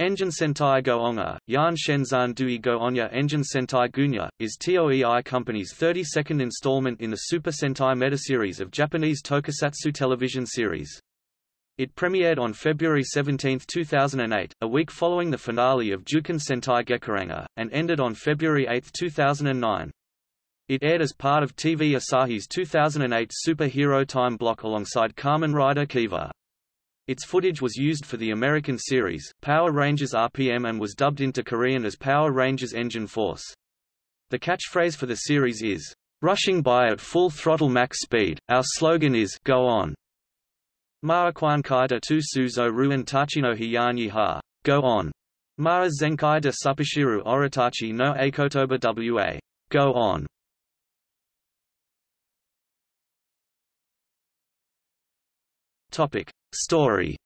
Engine Sentai Go-Onga, Yan Shenzan Dui Go-Onya Engine Sentai Gunya, is TOEI Company's 32nd installment in the Super Sentai meta-series of Japanese tokusatsu television series. It premiered on February 17, 2008, a week following the finale of Juken Sentai Gekiranger, and ended on February 8, 2009. It aired as part of TV Asahi's 2008 Superhero Time block alongside Kamen Rider Kiva. Its footage was used for the American series, Power Rangers RPM and was dubbed into Korean as Power Rangers Engine Force. The catchphrase for the series is, "...rushing by at full throttle max speed, our slogan is Go on." Maakwan kaida tu suzo ruen tachino hiyanyi ha, Go on. Maa zenkai de supashiru oritachi no akotoba wa. Go on. Topic. Story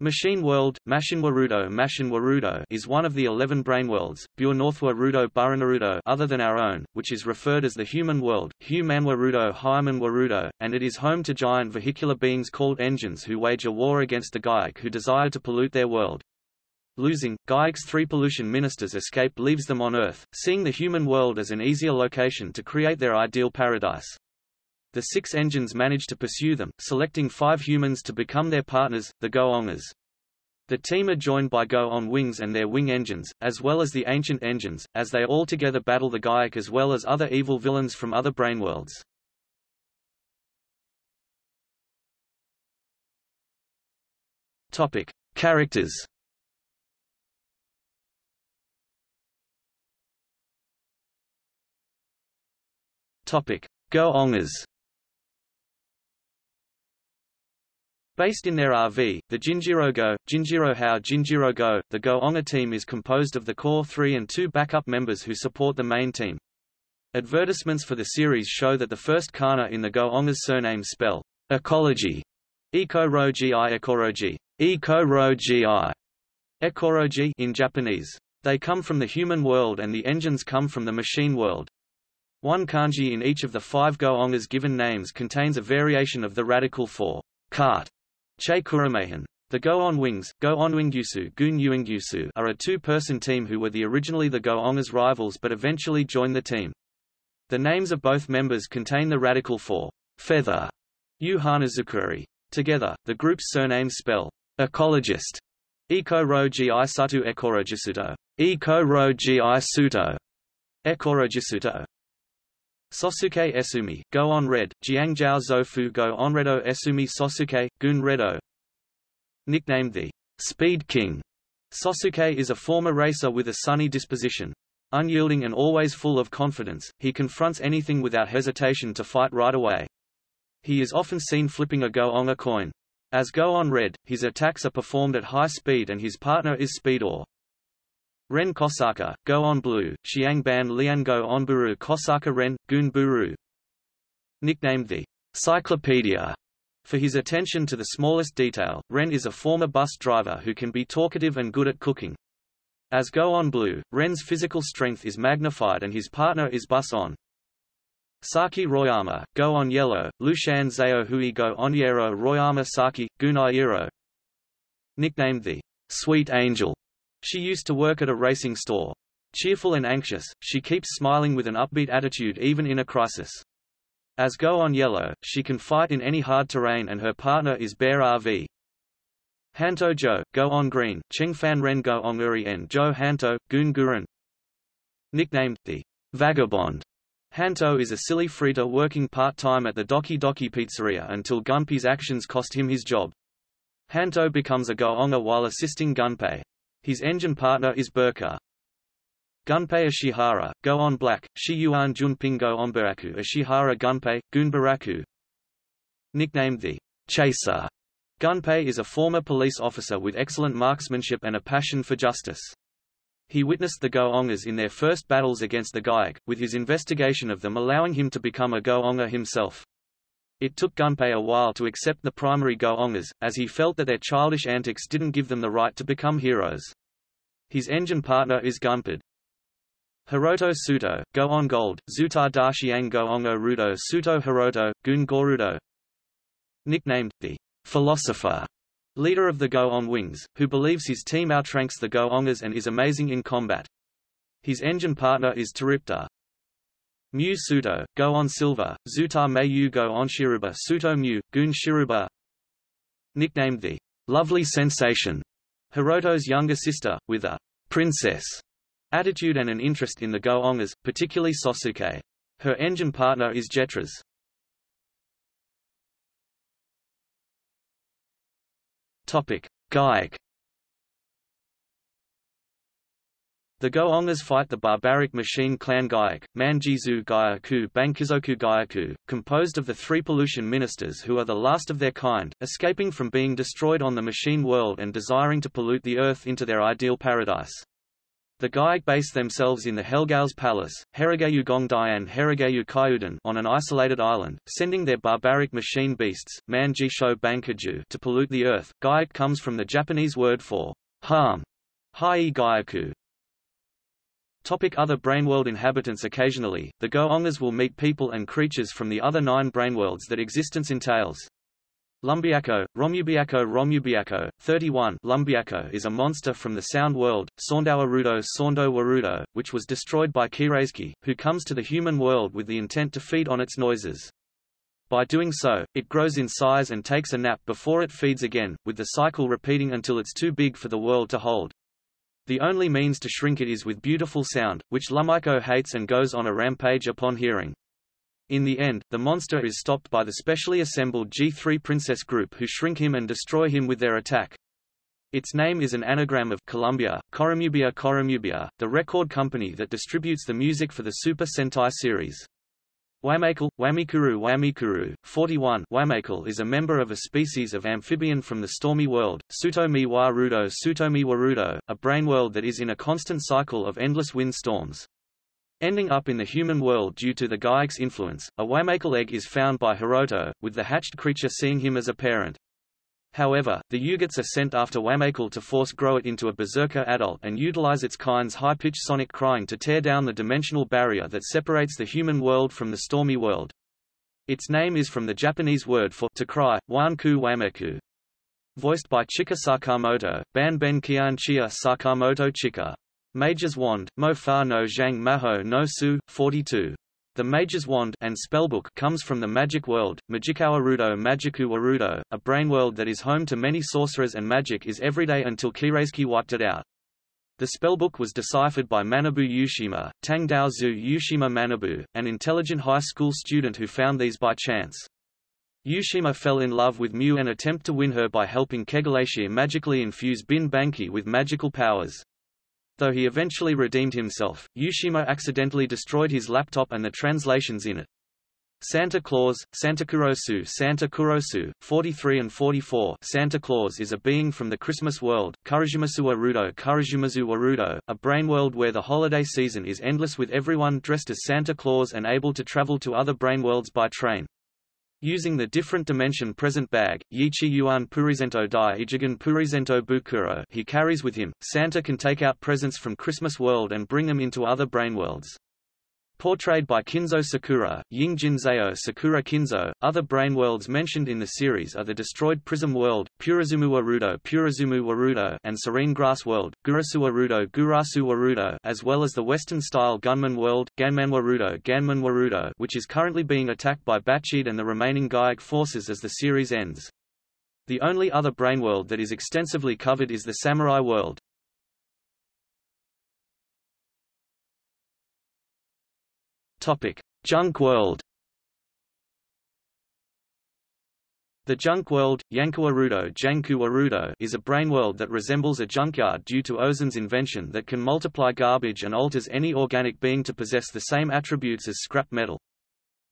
Machine World, Mashinwarudo Mashinwarudo is one of the eleven brain brainworlds, Rudo Buranarudo other than our own, which is referred as the human world, Humanwarudo Hymanwarudo, and it is home to giant vehicular beings called engines who wage a war against the Gaiac who desire to pollute their world. Losing, Gaiac's three pollution ministers escape leaves them on Earth, seeing the human world as an easier location to create their ideal paradise. The six engines manage to pursue them, selecting five humans to become their partners, the Go-Ongas. The team are joined by Go-On wings and their wing engines, as well as the ancient engines, as they all together battle the Gaiac as well as other evil villains from other brainworlds. Topic: Characters. Topic: Go-Ongas. Based in their RV, the Jinjirogo, Jinjirohao Jinjirogo, the Go-Onga team is composed of the core three and two backup members who support the main team. Advertisements for the series show that the first kana in the Go-Onga's surname spell ecology, eco gi ekoroji, eco gi, ekoroji in Japanese. They come from the human world and the engines come from the machine world. One kanji in each of the five Go-Ongas given names contains a variation of the radical for cart Che Kurumehan. The Go-On Wings, Go-On Gun Yuingyusu are a two-person team who were the originally the Go-Ongas rivals but eventually joined the team. The names of both members contain the radical for feather, Yu Hanazukuri. Together, the group's surnames spell ecologist, Eko ro gi satu ekorojisuto, Eko ro gi suto, ekorojisuto. Sosuke Esumi, Go on Red, Jiangjiao Zofu Go on Redo Esumi Sosuke, Gun Redo Nicknamed the Speed King, Sosuke is a former racer with a sunny disposition. Unyielding and always full of confidence, he confronts anything without hesitation to fight right away. He is often seen flipping a Go-Onga coin. As Go on Red, his attacks are performed at high speed and his partner is Speedor. Ren Kosaka, Go on Blue, Xiang Ban Lian Go on Buru Kosaka Ren, Gun Buru. Nicknamed the Cyclopedia for his attention to the smallest detail, Ren is a former bus driver who can be talkative and good at cooking. As Go on Blue, Ren's physical strength is magnified and his partner is Bus on. Saki Royama, Go on Yellow, Lushan Zao Hui Go on Yero Royama Saki, Gunai Nicknamed the Sweet Angel she used to work at a racing store. Cheerful and anxious, she keeps smiling with an upbeat attitude even in a crisis. As Go on Yellow, she can fight in any hard terrain and her partner is Bear RV. Hanto Jo, Go on Green, Cheng Fan Ren Go on Uri and Jo Hanto, Gun Guren. Nicknamed, the Vagabond. Hanto is a silly freeter working part-time at the Doki Doki Pizzeria until Gunpei's actions cost him his job. Hanto becomes a Go-Onga while assisting Gunpei. His engine partner is Birca. Gunpei Ishihara, Go on Black, Shiyuan Junping Go on Baraku Ishihara Gunpei, Gunbaraku Nicknamed the Chaser, Gunpei is a former police officer with excellent marksmanship and a passion for justice. He witnessed the Go-Ongas in their first battles against the Gaiac, with his investigation of them allowing him to become a Go-Onga himself. It took Gunpei a while to accept the primary Go-Ongas, as he felt that their childish antics didn't give them the right to become heroes. His engine partner is Gunpei. Hiroto Suto, Go on Gold, Zutar Dashiang Go Ongo Rudo Suto Hiroto, Gun Gorudo Nicknamed, the philosopher, leader of the Go-On Wings, who believes his team outranks the Go-Ongers and is amazing in combat. His engine partner is Toripter. Mu Suto, Go-On Silver, Zutar Mayu Go-On Shiruba Suto Mu, Gun Shiruba Nicknamed the Lovely Sensation, Hiroto's younger sister, with a princess attitude and an interest in the Go-Ongers, particularly Sosuke. Her engine partner is Jetras. Topic: Gaik. The Go-Ongers fight the barbaric machine clan Gaik, Manjizu Gyaku Bankizoku Gyaku, composed of the three pollution ministers who are the last of their kind, escaping from being destroyed on the machine world and desiring to pollute the earth into their ideal paradise. The Gaik base themselves in the Helgao's palace, Herigayu Gongdian Herigayu Kyuden on an isolated island, sending their barbaric machine beasts, Manjisho Bankaju to pollute the earth. Gaik comes from the Japanese word for harm, Hai Gyaku. Topic other Brainworld inhabitants Occasionally, the Go-Ongers will meet people and creatures from the other nine Brainworlds that existence entails. Lumbiako, Romubiako Romubiako, 31 Lumbiako is a monster from the sound world, Saundowarudo Saundo Warudo, which was destroyed by Kireisuke, who comes to the human world with the intent to feed on its noises. By doing so, it grows in size and takes a nap before it feeds again, with the cycle repeating until it's too big for the world to hold. The only means to shrink it is with beautiful sound, which Lumiko hates and goes on a rampage upon hearing. In the end, the monster is stopped by the specially assembled G3 Princess group who shrink him and destroy him with their attack. Its name is an anagram of Columbia, Koromubia Koromubia, the record company that distributes the music for the Super Sentai series. Wamakel, Wamikuru Wamikuru, 41 Wamakel is a member of a species of amphibian from the stormy world, Sutomi Warudo Sutomi Warudo, a brain world that is in a constant cycle of endless wind storms. Ending up in the human world due to the Gaik's influence, a Wamakel egg is found by Hiroto, with the hatched creature seeing him as a parent. However, the Yugats are sent after Wamakel to force grow it into a berserker adult and utilize its kind's high-pitched sonic crying to tear down the dimensional barrier that separates the human world from the stormy world. Its name is from the Japanese word for to cry, wanku wameku. Voiced by Chika Sakamoto, Ban Ben Kian Chia Sakamoto Chika. Mage's Wand, Mo Fa no Zhang Maho no Su, 42. The Mage's Wand and Spellbook comes from the magic world, Magikawa Rudo Magiku Warudo, a brain world that is home to many sorcerers and magic is everyday until Kireisuke wiped it out. The spellbook was deciphered by Manabu Yushima, Tangdaozu Yushima Manabu, an intelligent high school student who found these by chance. Yushima fell in love with Mew and attempt to win her by helping Kegalesia magically infuse Bin Banki with magical powers. Though he eventually redeemed himself, Yushima accidentally destroyed his laptop and the translations in it. Santa Claus, Santa Kurosu Santa Kurosu, 43 and 44 Santa Claus is a being from the Christmas world, Kurijumasu Warudo Kurijumazu Warudo, a brain world where the holiday season is endless with everyone dressed as Santa Claus and able to travel to other brain worlds by train. Using the different dimension present bag, Yichi Yuan Purizento Dai Ichigan Purizento Bukuro he carries with him, Santa can take out presents from Christmas world and bring them into other brain worlds. Portrayed by Kinzo Sakura, Ying Jinzeo Sakura Kinzo, other brain worlds mentioned in the series are the destroyed Prism World, Purizumu Warudo Purizumu Warudo and Serene Grass World, Gurasu Warudo Gurasu Warudo as well as the Western-style Gunman World, Ganman Warudo Ganman Warudo which is currently being attacked by Batchid and the remaining Gaik forces as the series ends. The only other brain world that is extensively covered is the Samurai World. Topic: Junk World. The junk world, Yankuwarudo Janku is a brain world that resembles a junkyard due to Ozen's invention that can multiply garbage and alters any organic being to possess the same attributes as scrap metal.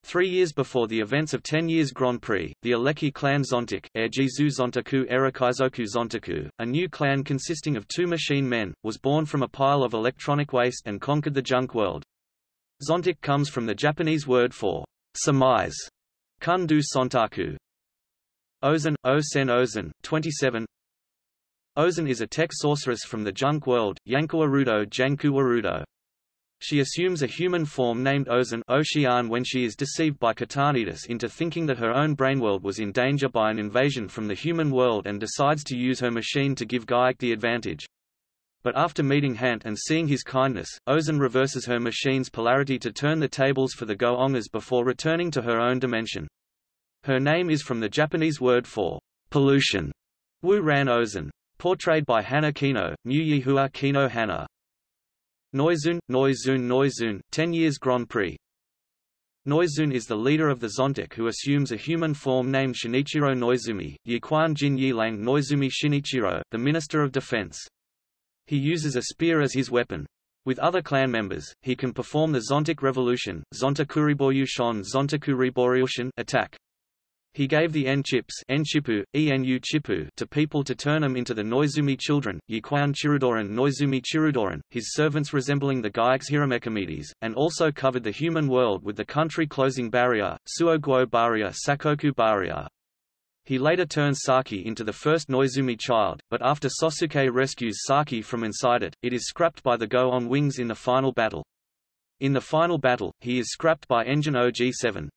Three years before the events of Ten Years Grand Prix, the Aleki clan Zontic Erjizu Zontaku Erakaizoku Zontaku, a new clan consisting of two machine men, was born from a pile of electronic waste and conquered the junk world. Zontic comes from the Japanese word for surmise, kundu sontaku. Ozen, Osen Ozen, 27 Ozen is a tech sorceress from the junk world, Warudo. She assumes a human form named Ozan Ocean when she is deceived by Katanitas into thinking that her own brainworld was in danger by an invasion from the human world and decides to use her machine to give Gaiac the advantage. But after meeting Hant and seeing his kindness, Ozan reverses her machine's polarity to turn the tables for the Go-Ongers before returning to her own dimension. Her name is from the Japanese word for pollution, Wu Ran Ozan. Portrayed by Hana Kino, Mu Yihua Kino Hana. Noizun, Noizun Noizun, 10 years Grand Prix. Noizun is the leader of the Zontic who assumes a human form named Shinichiro Noizumi, Yiquan Jin Yilang Noizumi Shinichiro, the Minister of Defense. He uses a spear as his weapon. With other clan members, he can perform the Zontic Revolution, Zontakuriboryushan Zontakuriboryushan attack. He gave the N-chips N-chipu, ENU chipu to people to turn them into the Noizumi children, Yiquan Chirudoran Noizumi Chirudoran, his servants resembling the Gaiacs Hiramekimedes, and also covered the human world with the country-closing barrier, Suoguo barrier Sakoku barrier. He later turns Saki into the first Noizumi child, but after Sosuke rescues Saki from inside it, it is scrapped by the Go on wings in the final battle. In the final battle, he is scrapped by Engine OG-7.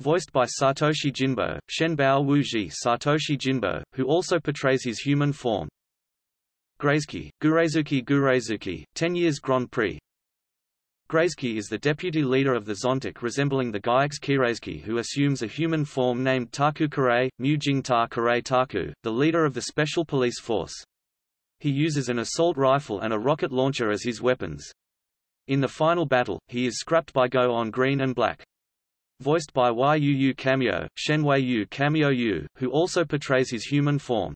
Voiced by Satoshi Jinbo, Shenbao Wuji Satoshi Jinbo, who also portrays his human form. Graizki, Gureizuki Gureizuki, 10 years Grand Prix. Graizki is the deputy leader of the Zontic resembling the Gaiacs Kireizki who assumes a human form named Taku Kare, Mu Ta Kare Taku, the leader of the Special Police Force. He uses an assault rifle and a rocket launcher as his weapons. In the final battle, he is scrapped by Go on Green and Black voiced by Yu Cameo, Shenwei Yu Cameo Yu, who also portrays his human form.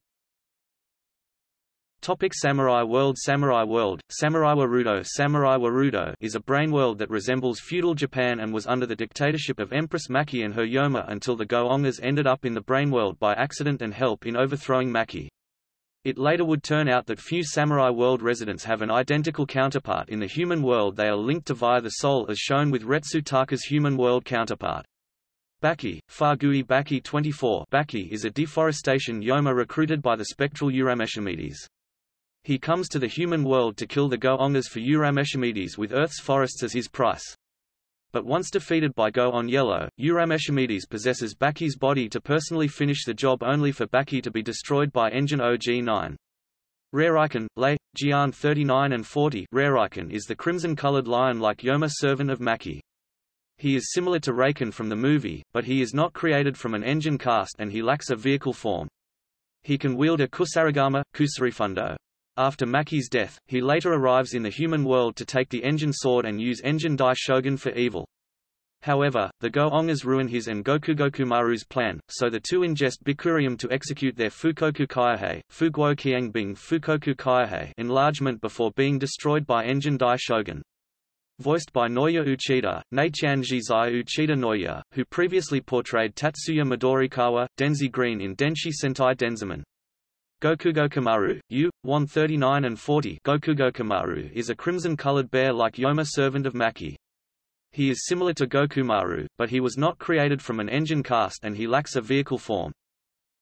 Topic Samurai World Samurai World, Samurai Warudo Samurai Warudo is a brain world that resembles feudal Japan and was under the dictatorship of Empress Maki and her Yoma until the Go-Ongers ended up in the brain world by accident and help in overthrowing Maki. It later would turn out that few Samurai World residents have an identical counterpart in the human world they are linked to via the soul as shown with Retsu Taka's human world counterpart. Baki, Fagui Baki 24 Baki is a deforestation Yoma recruited by the spectral Urameshimedes. He comes to the human world to kill the Go-Ongers for Urameshimedes with Earth's forests as his price. But once defeated by Go on Yellow, Urameshimedes possesses Baki's body to personally finish the job only for Baki to be destroyed by Engine OG-9. Rariken, Lei, Jian 39 and 40 Rariken is the crimson-colored lion-like Yoma servant of Maki. He is similar to Raken from the movie, but he is not created from an engine cast and he lacks a vehicle form. He can wield a kusarigama, kusarifundo. After Maki's death, he later arrives in the human world to take the Engine Sword and use Engine Dai Shogun for evil. However, the Go-Ongers ruin his and Gokugokumaru's plan, so the two ingest Bikurium to execute their Fukoku Kaihei, Fuguo Qiangbing Fukoku Kaihei enlargement before being destroyed by Engine Dai Shogun. Voiced by Naoya Uchida, Neichian Jizai Uchida Naoya, who previously portrayed Tatsuya Midorikawa, Denzi Green in Denshi Sentai Denziman. Gokugokumaru, U, 139 and 40 Gokugokumaru is a crimson-colored bear-like Yoma servant of Maki. He is similar to Gokumaru, but he was not created from an engine cast and he lacks a vehicle form.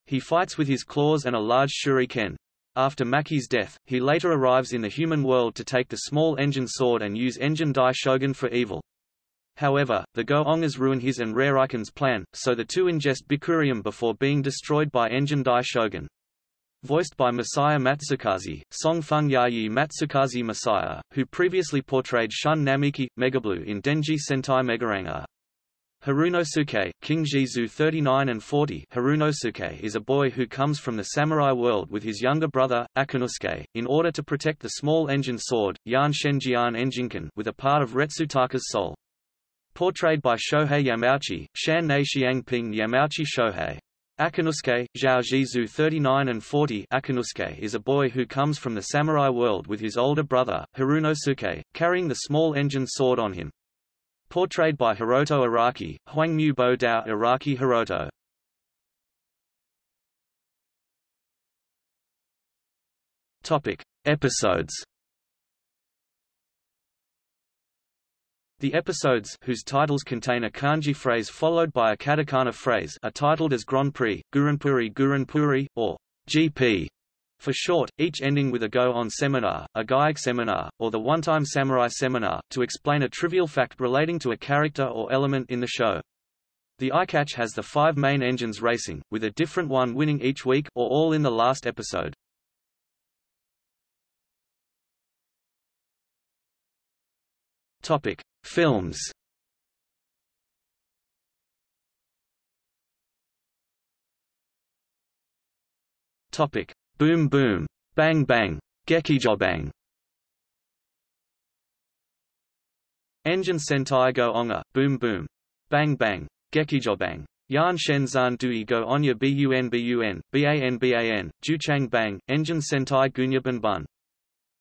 He fights with his claws and a large shuriken. After Maki's death, he later arrives in the human world to take the small engine sword and use Engine Dai Shogun for evil. However, the Go-Ongers ruin his and Rariken's plan, so the two ingest Bikurium before being destroyed by Engine Dai Shogun voiced by Masaya Matsukaze, Song Feng Yayi Matsukaze Masaya, who previously portrayed Shun Namiki, Megablue in Denji Sentai Megaranger. Harunosuke, King Jizu 39 and 40 Harunosuke is a boy who comes from the samurai world with his younger brother, Akinosuke, in order to protect the small engine sword, Yan Shenjian Enjinkan with a part of Retsutaka's soul. Portrayed by Shohei Yamauchi, Shan Nei Xiangping Yamauchi Shohei. Akinosuke, Zhao Jizu 39 and 40 Akinosuke is a boy who comes from the samurai world with his older brother, Harunosuke, carrying the small engine sword on him. Portrayed by Hiroto Araki, Huangmu Bo Dao Araki Hiroto. Topic. Episodes The episodes whose titles contain a kanji phrase followed by a katakana phrase are titled as Grand Prix, Guranpuri Guranpuri, or GP. For short, each ending with a go-on seminar, a Gaiak seminar, or the one-time samurai seminar, to explain a trivial fact relating to a character or element in the show. The iCatch has the five main engines racing, with a different one winning each week or all in the last episode. Topic: Films. Topic: Boom Boom, Bang Bang, Gekijobang. Engine Sentai Go Onga, Boom Boom, Bang Bang, Gekijobang. Yan Shen Zan Dui Go Onya Bun Bun, Ban Ban, Juchang Bang, Engine Sentai Gunya Bun Bun.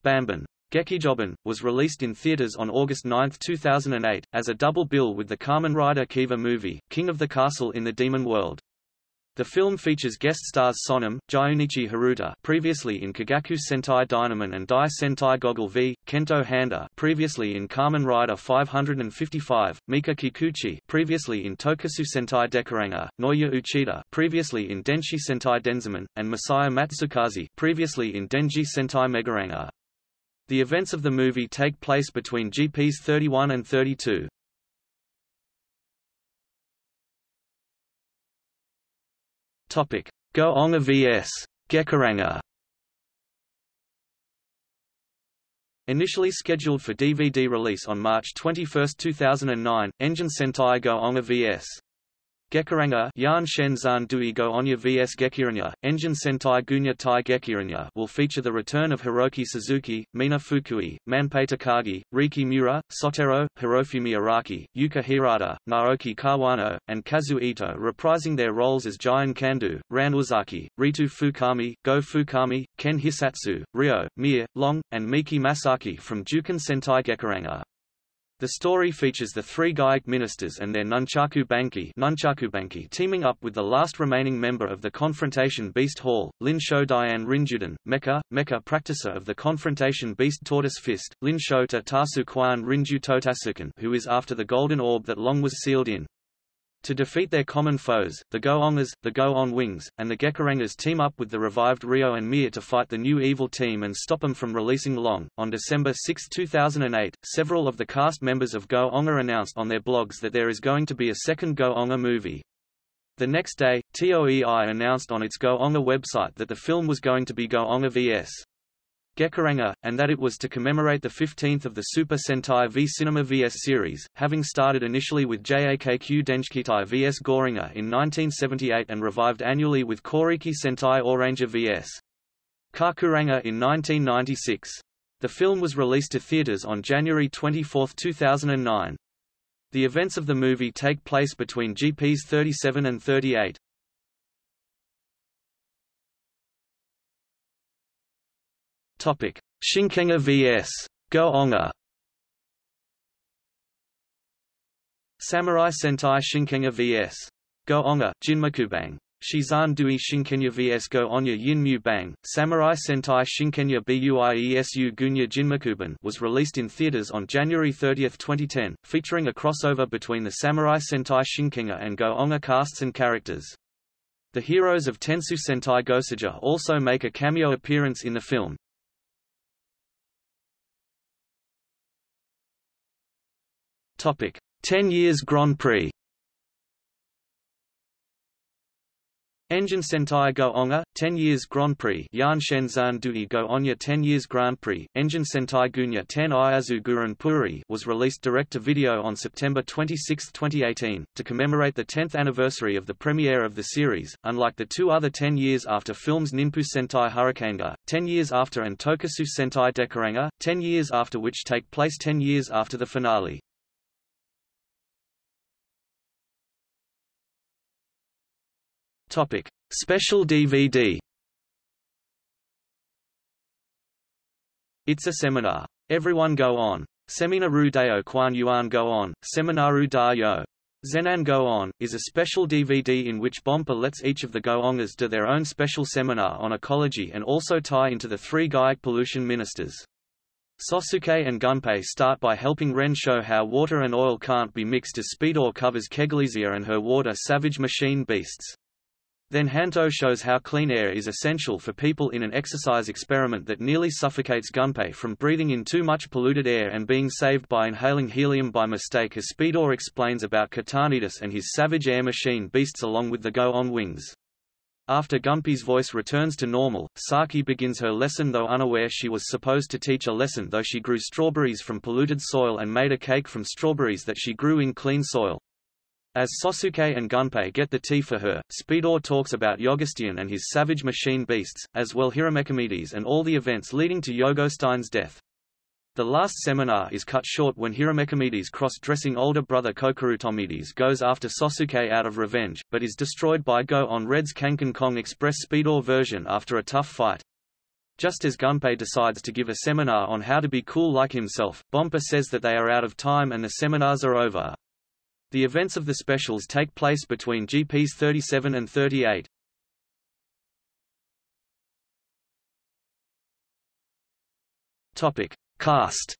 Bamban. Gekijoban, was released in theaters on August 9, 2008, as a double bill with the Kamen Rider Kiva movie, King of the Castle in the Demon World. The film features guest stars Sonam, Junichi Haruta previously in Kagaku Sentai Dynaman and Dai Sentai Goggle V, Kento Handa previously in Kamen Rider 555, Mika Kikuchi previously in Tokusou Sentai Dekaranger, Naoya Uchida previously in Denshi Sentai Denziman, and Masaya Matsukaze previously in Denji Sentai Megaranger. The events of the movie take place between GPs 31 and 32. Topic: Go Onga vs. Gekiranger. Initially scheduled for DVD release on March 21, 2009, Engine Sentai Go Onga vs. Gekiranger Yan Shen Zan Dui Go Onya vs Gekiranya, Engine Sentai Gunya Tai Gekiranya will feature the return of Hiroki Suzuki, Mina Fukui, Manpei Takagi, Riki Miura, Sotaro, Hirofumi Araki, Yuka Hirata, Naoki Kawano, and Kazu Ito reprising their roles as Jian Kandu, Ran Ozaki, Retsu Fukami, Go Fukami, Ken Hisatsu, Ryo, Mir, Long, and Miki Masaki from Juken Sentai Gekiranger. The story features the three Gaiak ministers and their Nunchaku Banki, Nunchaku Banki teaming up with the last remaining member of the Confrontation Beast Hall, Lin Shou Dian Rinjuden, Mecha, Mecha practicer of the Confrontation Beast Tortoise Fist, Lin Shota Tasu Kwan Rinju Totasuken who is after the golden orb that long was sealed in. To defeat their common foes, the Go-Ongas, the Go-On Wings, and the Gekirangers team up with the revived Ryo and Mir to fight the new evil team and stop them from releasing Long. On December 6, 2008, several of the cast members of Go-Onga announced on their blogs that there is going to be a second Go-Onga movie. The next day, TOEI announced on its Go-Onga website that the film was going to be Go-Onga vs. Gekiranger, and that it was to commemorate the 15th of the Super Sentai v Cinema vs series, having started initially with JAKQ Dengekitai vs Gorenger in 1978 and revived annually with Koriki Sentai Oranger vs. Kakuranger in 1996. The film was released to theaters on January 24, 2009. The events of the movie take place between GPs 37 and 38. Topic: Shinkenger vs. Go-Onga. Samurai Sentai Shinkenger vs. Go-Onga, Jinmakubang. Shizan Dui Shinkenya vs Go Onya Yin Bang, Samurai Sentai Shinkenya Buiesu Gunya Jinmakuban was released in theaters on January 30, 2010, featuring a crossover between the Samurai Sentai Shinkenger and Go Onga casts and characters. The heroes of Tensou Sentai Goseiger also make a cameo appearance in the film. Topic: 10 years Grand Prix. Engine Sentai Go Onga, 10 years Grand Prix Yan Shenzan Dui Go Onya 10 years Grand Prix, Engine Sentai Gunya 10 Iazu Guran Puri was released direct-to-video on September 26, 2018, to commemorate the 10th anniversary of the premiere of the series, unlike the two other 10 years after films Ninpu Sentai Hurricaneger, 10 years after and Tokusou Sentai Dekaranger, 10 years after which take place 10 years after the finale. Topic: Special DVD. It's a seminar. Everyone go on. Seminaru Deo Quan Yuan Go On, Seminaru Da Yo. Zenan Go On, is a special DVD in which Bompa lets each of the Go-Ongas do their own special seminar on ecology and also tie into the three Gaiak pollution ministers. Sosuke and Gunpei start by helping Ren show how water and oil can't be mixed as Speedor covers Kegalesia and her water savage machine beasts. Then Hanto shows how clean air is essential for people in an exercise experiment that nearly suffocates Gunpei from breathing in too much polluted air and being saved by inhaling helium by mistake as Speedor explains about Katanitas and his Savage Air Machine beasts along with the Go-On wings. After Gunpei's voice returns to normal, Saki begins her lesson though unaware she was supposed to teach a lesson though she grew strawberries from polluted soil and made a cake from strawberries that she grew in clean soil. As Sosuke and Gunpei get the tea for her, Speedor talks about Yogostein and his savage machine beasts, as well Hiramekimedes and all the events leading to Yogostein's death. The last seminar is cut short when Hiramekimedes cross-dressing older brother Kokurutomedes goes after Sosuke out of revenge, but is destroyed by Go on Red's Kanken Kong Express Speedor version after a tough fight. Just as Gunpei decides to give a seminar on how to be cool like himself, Bompa says that they are out of time and the seminars are over. The events of the specials take place between GPs 37 and 38. Topic: Cast.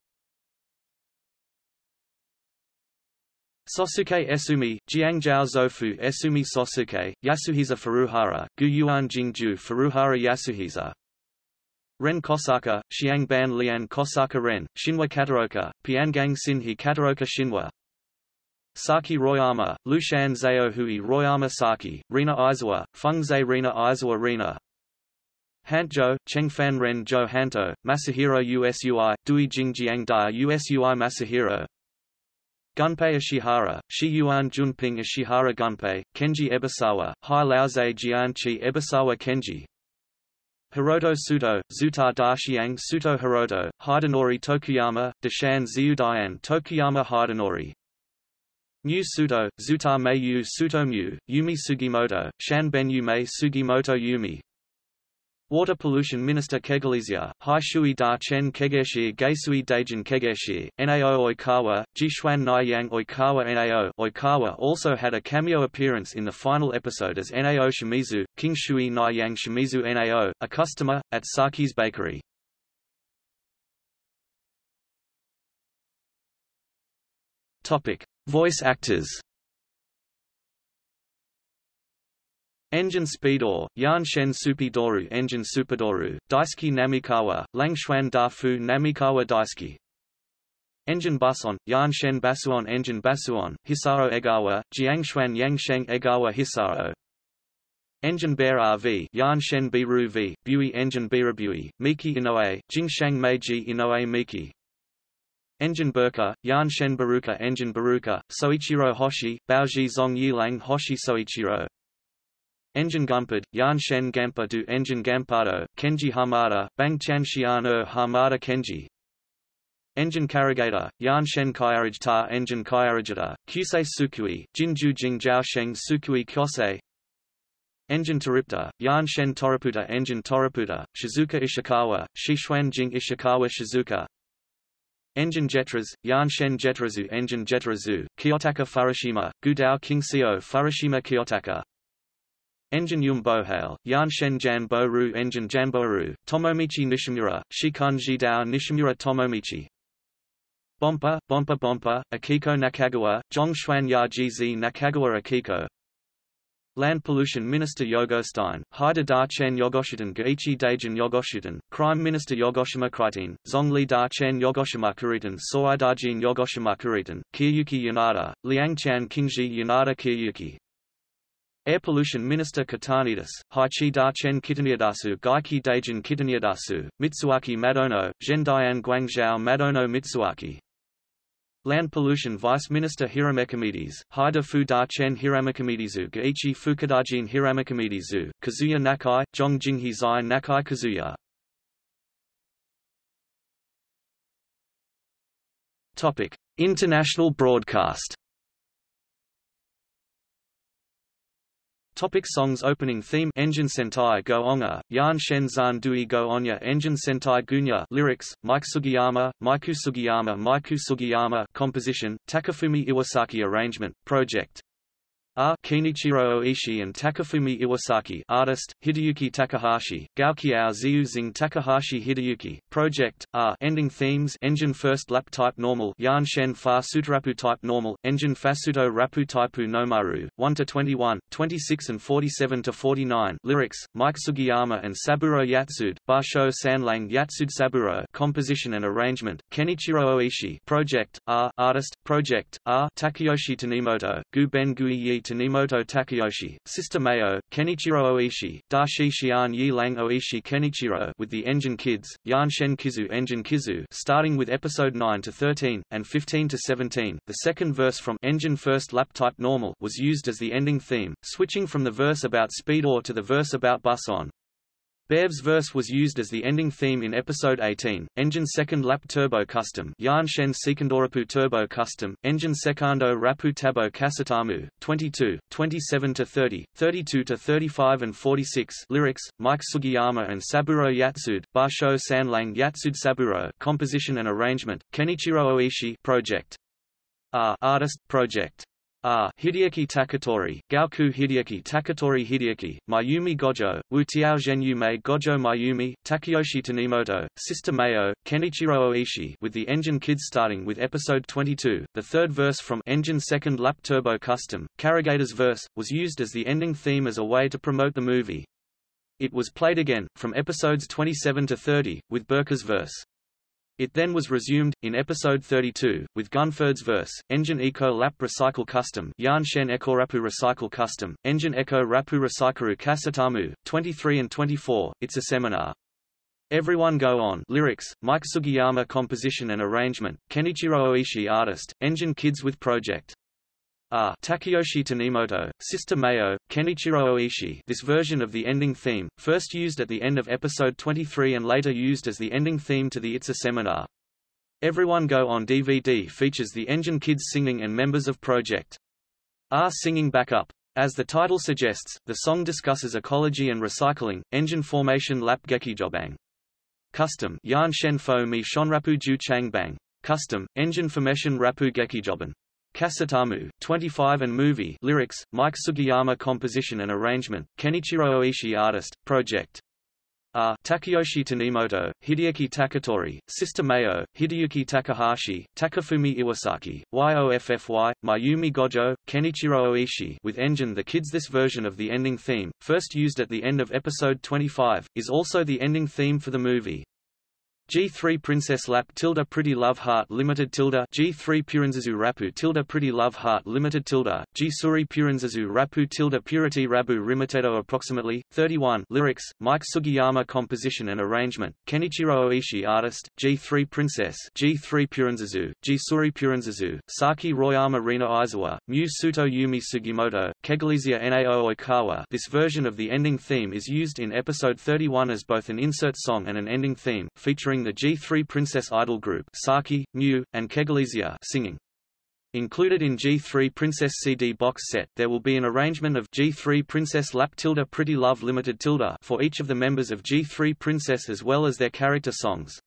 Sosuke Esumi, Jiangzhou Zofu Esumi Sosuke, Yasuhisa Furuhara, Gu Yuan Jingju Furuhara Yasuhisa. Ren Kosaka, Xiang Ban Lian Kosaka Ren, Shinwa Kataoka, Piangang Sinhi Kataoka Shinwa. Saki Royama, Lushan Zao Hui Royama Saki, Rina Aizawa, Fengzei Rina Aizawa Rina. Hantjo, Chengfan Ren Jo Hanto, Masahiro Usui, Dui Jingjiang Dia Usui Masahiro. Gunpei Ishihara, Shi Yuan Junping Ishihara Gunpei, Kenji Ebisawa, Hai Laoze Jianchi Ebisawa Kenji. Hiroto Suto, Zuta Daxiang Suto Hiroto, Hidenori Tokuyama, Deshan Ziudian Tokuyama Hidenori Mu Suto, Zuta Meiyu Sutomyu, Yumi Sugimoto, Shan Ben Yume Sugimoto Yumi Water Pollution Minister Kegalesia, Hai Shui Da Chen Kegeshi Geisui Daijin Kegeshi, Nao Oikawa, Jishuan Naiyang Oikawa Nao Oikawa also had a cameo appearance in the final episode as Nao Shimizu, King Shui Naiyang Shimizu Nao, a customer, at Saki's bakery. Topic. Voice actors. Engine Speedor, Yan Shen Supidoru Engine Supidoru, Daisuke Namikawa, Langshuan Dafu Namikawa Daisuke. Engine Buson, Yan Shen Basuon Engine Basuon, Hisao Egawa, Jiangshuan Yangsheng Egawa Hisao Engine Bear RV Yan Shen Biru V, Bui Engine Birabui, Miki Inoue, Jingshang Meiji Inoue Miki Engine Birca, Yan Shen Baruka Engine Baruka, Soichiro Hoshi, Baoji Zong Yilang Hoshi Soichiro. Engine Gunpherd, Yan Shen Gampa du Engine Gampado, Kenji Hamada, Bangchan Xian er Hamada Kenji. Engine Carrigator, Yan Shen Kaiarajta Engine Kaiarajita, Kyusei Sukui, Jinju Jingjiao Sheng Sukui Kyosei. Engine Toripter, Yan Shen Toraputa Engine Toraputa, Shizuka Ishikawa, Shishuan Jing Ishikawa Shizuka Engine Jetras, Yanshen Jetrazu Engine Jetrazu, Kiyotaka Furushima, Gudao Kingseo Furushima Kiyotaka Engine Yum Bohale, Yanshen Jan Boru Engine Janboru, Tomomichi Nishimura, Shikun Jidao Nishimura Tomomichi. Bompa, Bompa Bompa, Akiko Nakagawa, Zhongshuan Yajizi Nakagawa Akiko Land Pollution Minister Yogostein, Haida Da Chen Yogoshitan Gaichi Daijin Yogoshitan, Crime Minister Yogoshima Kritin, Zongli Da Chen Yogoshima Kuritan Soidajin Yogoshima Kuritan, Kiyuki Yanada, Liangchan Kingji Yanada Kiyuki. Air Pollution Minister Katanidas, Haichi Da Chen Kitaniadasu Gaiki Daijin Kitaniadasu, Mitsuaki Madono, Zhendian Guangzhou Madono Mitsuaki Land Pollution Vice Minister Hiramekimedes, Haida Fu Da Chen Hiramekomedizu Gaichi Fukadajin Hiramekomedizu, Kazuya Nakai, Zhongjinghe Zai Nakai Kazuya Topic: International broadcast. Topic songs Opening theme Engine Sentai Go Onga, Yan Shen Zan Dui Go Onya Engine Sentai Gunya Lyrics, Mike Sugiyama, Maiku Sugiyama Maiku Sugiyama Composition, Takafumi Iwasaki Arrangement, Project R. Kenichiro Oishi and Takafumi Iwasaki Artist, Hideyuki Takahashi, Gaokiao Zing Takahashi Hideyuki, Project, R. Ending themes Engine First Lap Type Normal Yan Shen Fa Sutarapu Type Normal, Engine Fasuto Rapu Taipu Nomaru, 1-21, 26 and 47-49 Lyrics, Mike Sugiyama and Saburo Yatsude, Basho Sanlang Yatsude Saburo Composition and Arrangement, Kenichiro Oishi Project, R. Artist, Project, R. Takayoshi Tanimoto, Gu Ben Gui Yi Tanimoto Takayoshi, Sister Mayo, Kenichiro Oishi, Dashi Xian Yi Lang Oishi Kenichiro with the Engine Kids, Yan Shen Kizu Engine Kizu starting with episode 9 to 13, and 15 to 17. The second verse from Engine First Lap Type Normal was used as the ending theme, switching from the verse about Speed or to the verse about Bus On. Bev's verse was used as the ending theme in episode 18, Engine Second Lap Turbo Custom Yan Shen Sekundorapu Turbo Custom, Engine Secondo Rapu Tabo Kasatamu, 22, 27-30, 32-35 and 46 Lyrics, Mike Sugiyama and Saburo Yatsude, Basho Sanlang Yatsude Saburo Composition and Arrangement, Kenichiro Oishi Project. R. Artist, Project. R. Hideaki Takatori, Gaoku Hideaki Takatori Hideaki, Mayumi Gojo, Wu Tiao Mei Gojo Mayumi, Takayoshi Tanimoto, Sister Mayo, Kenichiro Oishi with the Engine Kids starting with episode 22. The third verse from Engine Second Lap Turbo Custom, Karagata's verse, was used as the ending theme as a way to promote the movie. It was played again, from episodes 27 to 30, with Birca's verse. It then was resumed, in episode 32, with Gunford's verse, Engine Eco Lap Recycle Custom Yan Shen Eco Rapu Recycle Custom, Engine Eco Rapu Recycleru Kasatamu, 23 and 24, It's a Seminar. Everyone Go On lyrics, Mike Sugiyama composition and arrangement, Kenichiro Oishi artist, Engine Kids with Project. R. Takayoshi Tanimoto, Sister Mayo, Kenichiro Oishi This version of the ending theme, first used at the end of episode 23 and later used as the ending theme to the It's a Seminar. Everyone Go on DVD features the Engine Kids singing and members of Project R singing backup. As the title suggests, the song discusses ecology and recycling, engine formation lap gekijobang. Custom Yan Shen Fo Mi Shonrapu Ju Changbang. Custom, engine formation rapu gekijoban. Kasatamu, 25 and movie lyrics, Mike Sugiyama composition and arrangement, Kenichiro Oishi artist, project. R. Takayoshi Tanimoto, Hideaki Takatori, Sister Mayo, Hideyuki Takahashi, Takafumi Iwasaki, YOFFY, Mayumi Gojo, Kenichiro Oishi with Engine The Kids This version of the ending theme, first used at the end of episode 25, is also the ending theme for the movie. G3 Princess Lap tilde Pretty Love Heart Limited tilde G3 Purinzazu Rapu tilde Pretty Love Heart Limited tilde G Suri Purinzazu Rapu tilde Purity Rabu Rimitedo Approximately 31 Lyrics Mike Sugiyama Composition and Arrangement Kenichiro Oishi Artist G3 Princess G3 Purinzazu G Suri Purinzazu Saki Royama Rina Aizawa Mu Suto Yumi Sugimoto Kegalesia Nao Oikawa This version of the ending theme is used in episode 31 as both an insert song and an ending theme featuring the G3 Princess Idol group Saki, Mu, and Kegalesia singing. Included in G3 Princess CD box set, there will be an arrangement of G3 Princess Lap Tilda Pretty Love Limited Tilda for each of the members of G3 Princess as well as their character songs.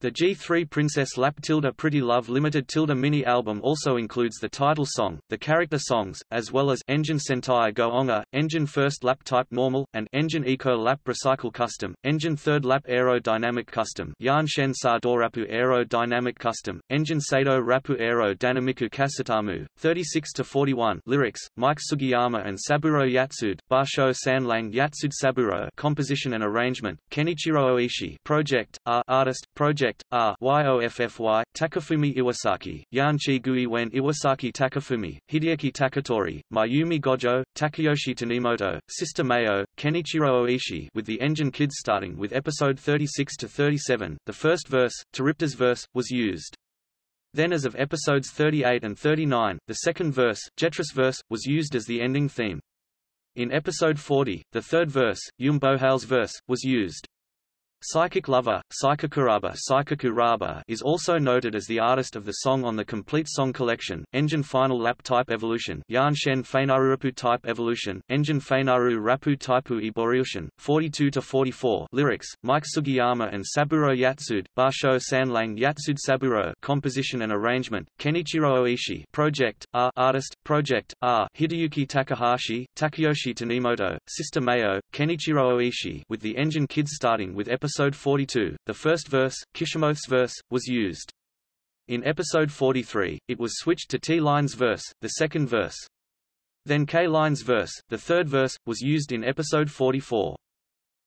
The G3 Princess Lap Tilda Pretty Love Limited Tilda mini album also includes the title song, the character songs, as well as Engine Sentai Go Onga, Engine First Lap Type Normal, and Engine Eco Lap Recycle Custom, Engine Third Lap Aerodynamic Custom, Yan Shen Sa Dorapu Aero Dynamic Custom, Engine Sado Rapu Aero Dynamiku Kasatamu, 36-41 Lyrics, Mike Sugiyama and Saburo Yatsude, Basho Sanlang Yatsude Saburo Composition and Arrangement, Kenichiro Oishi Project, R Artist, Project Project, R YOFFY, Takafumi Iwasaki, Yanchi Gui Wen Iwasaki Takafumi, Hideaki Takatori, Mayumi Gojo, Takayoshi Tanimoto, Sister Mayo, Kenichiro Oishi with the Engine Kids starting with episode 36 to 37, the first verse, Toripter's verse, was used. Then as of episodes 38 and 39, the second verse, Jetris verse, was used as the ending theme. In episode 40, the third verse, Yum Bohal's verse, was used. Psychic Lover, Psychikuraba Psychikuraba is also noted as the artist of the song on the complete song collection, Engine Final Lap Type Evolution Yan Shen Rapu Type Evolution, Engine Feinaru Rapu Taipu Evolution, 42-44 Lyrics, Mike Sugiyama and Saburo Yatsude, Basho Sanlang Yatsude Saburo Composition and Arrangement, Kenichiro Oishi Project, R Artist, Project, R Hideyuki Takahashi, Takayoshi Tanimoto, Sister Mayo, Kenichiro Oishi with the Engine Kids starting with episode episode 42, the first verse, Kishimoto's verse, was used. In episode 43, it was switched to T-Line's verse, the second verse. Then K-Line's verse, the third verse, was used in episode 44.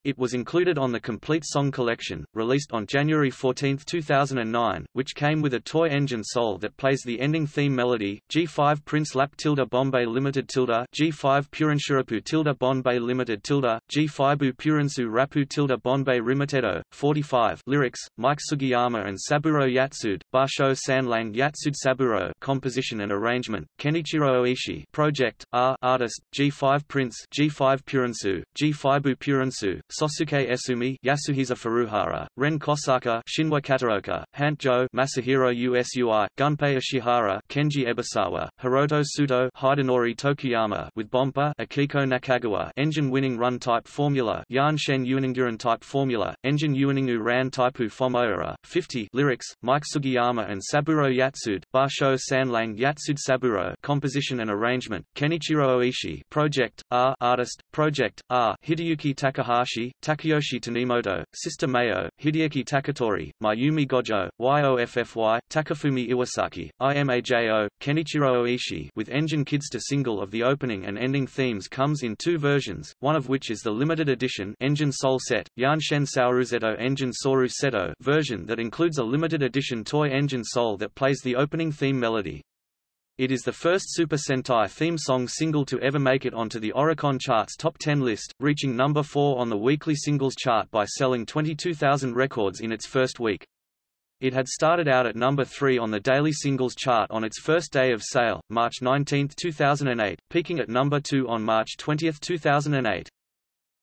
It was included on the Complete Song Collection, released on January 14, 2009, which came with a toy engine soul that plays the ending theme melody, G5 Prince Lap tilde Bombay Limited tilde G5 Purinshurapu tilde Bombay Limited tilde G5 Bu Purinsu Rapu tilde Bombay Rimitedo, 45 Lyrics, Mike Sugiyama and Saburo Yatsude, Basho Sanlang Yatsude Saburo Composition and Arrangement, Kenichiro Oishi Project, R Artist, G5 Prince G5 Purinsu, G5 Bu Purinsu, Sosuke Esumi, Yasuhisa Furuhara, Ren Kosaka, Shinwa Kataoka, Hant-jo, Masahiro Usui, Gunpei Ishihara, Kenji Ebisawa, Hiroto Sudo, Hidenori Tokuyama with Bompa, Akiko Nakagawa, engine winning run type formula, Yan Shen Uninguran type formula, engine Uningu ran typu Fomoura, 50 lyrics, Mike Sugiyama and Saburo Yatsude, Basho Sanlang Yatsude Saburo, composition and arrangement, Kenichiro Oishi, project, R artist, project, R Hideyuki Takahashi Takayoshi Tanimoto, Sister Mayo, Hideaki Takatori, Mayumi Gojo, YOFFY, Takafumi Iwasaki, IMAJO, Kenichiro Oishi with Engine Kids to single of the opening and ending themes comes in two versions, one of which is the limited edition Engine Soul Set, Yanshen Sauruzeto Engine Soru Seto version that includes a limited edition toy engine soul that plays the opening theme melody. It is the first Super Sentai theme song single to ever make it onto the Oricon chart's top 10 list, reaching number 4 on the weekly singles chart by selling 22,000 records in its first week. It had started out at number 3 on the daily singles chart on its first day of sale, March 19, 2008, peaking at number 2 on March 20, 2008.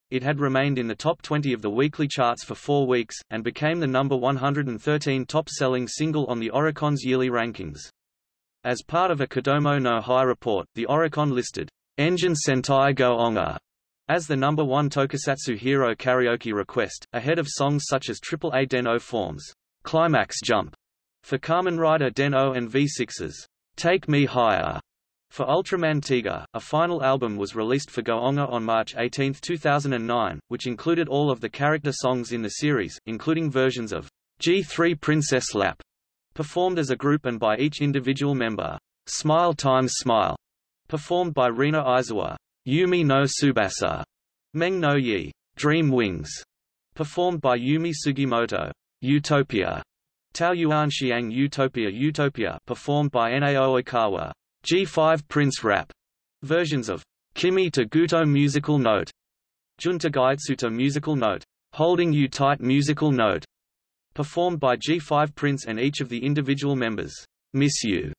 It had remained in the top 20 of the weekly charts for four weeks, and became the number 113 top-selling single on the Oricon's yearly rankings. As part of a Kodomo no Hi report, the Oricon listed Engine Sentai Go-Onger as the number one tokusatsu hero karaoke request, ahead of songs such as Triple A Den-O Forms, Climax Jump, for Kamen Rider Den-O and V6's Take Me Higher. For Ultraman Tiga, a final album was released for Go-Onger on March 18, 2009, which included all of the character songs in the series, including versions of G3 Princess Lap performed as a group and by each individual member. Smile Times Smile, performed by Rina Izawa. Yumi no Subasa, Meng no Yi. Dream Wings, performed by Yumi Sugimoto. Utopia, Tao Yuan Xiang Utopia Utopia, performed by Nao Oikawa. G5 Prince Rap, versions of Kimi to Guto musical note, Junta Gaitsuta musical note, Holding You Tight musical note, performed by G5 Prince and each of the individual members. Miss You,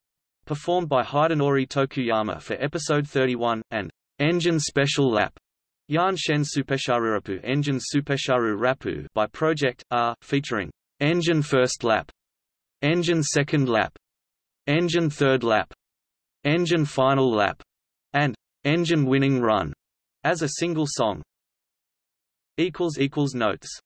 performed by Hidenori Tokuyama for episode 31, and Engine Special Lap, Yan Shen Supesharurapu Engine Supesharu Rapu by Project R, featuring Engine First Lap, Engine Second Lap, Engine Third Lap, Engine Final Lap, and Engine Winning Run as a single song. Notes